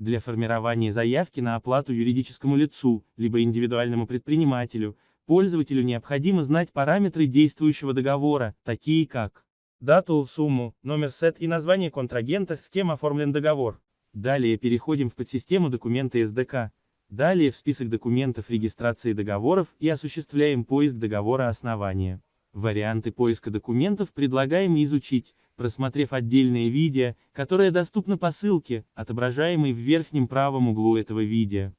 Для формирования заявки на оплату юридическому лицу, либо индивидуальному предпринимателю, пользователю необходимо знать параметры действующего договора, такие как дату, сумму, номер сет и название контрагента, с кем оформлен договор. Далее переходим в подсистему документы SDK. Далее в список документов регистрации договоров и осуществляем поиск договора основания. Варианты поиска документов предлагаем изучить, просмотрев отдельное видео, которое доступно по ссылке, отображаемой в верхнем правом углу этого видео.